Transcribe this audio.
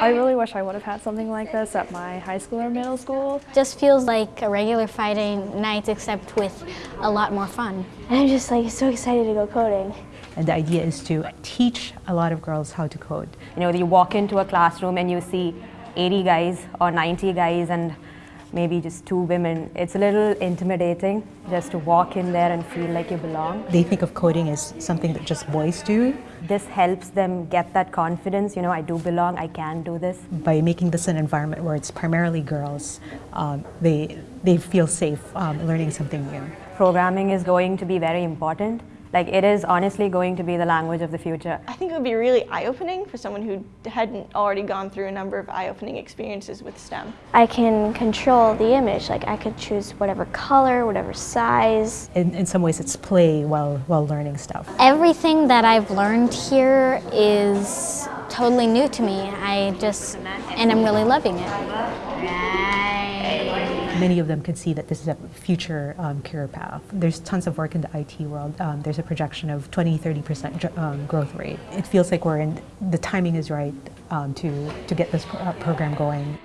I really wish I would have had something like this at my high school or middle school. Just feels like a regular Friday night except with a lot more fun. And I'm just like so excited to go coding. And the idea is to teach a lot of girls how to code. You know, you walk into a classroom and you see 80 guys or 90 guys and maybe just two women. It's a little intimidating just to walk in there and feel like you belong. They think of coding as something that just boys do. This helps them get that confidence, you know, I do belong, I can do this. By making this an environment where it's primarily girls, um, they, they feel safe um, learning something new. Programming is going to be very important like it is honestly going to be the language of the future. I think it would be really eye-opening for someone who hadn't already gone through a number of eye-opening experiences with STEM. I can control the image, like I could choose whatever color, whatever size. In, in some ways it's play while, while learning stuff. Everything that I've learned here is totally new to me. I just, and I'm really loving it many of them can see that this is a future um, career path. There's tons of work in the IT world. Um, there's a projection of 20, 30% um, growth rate. It feels like we're in, the timing is right um, to, to get this pro uh, program going.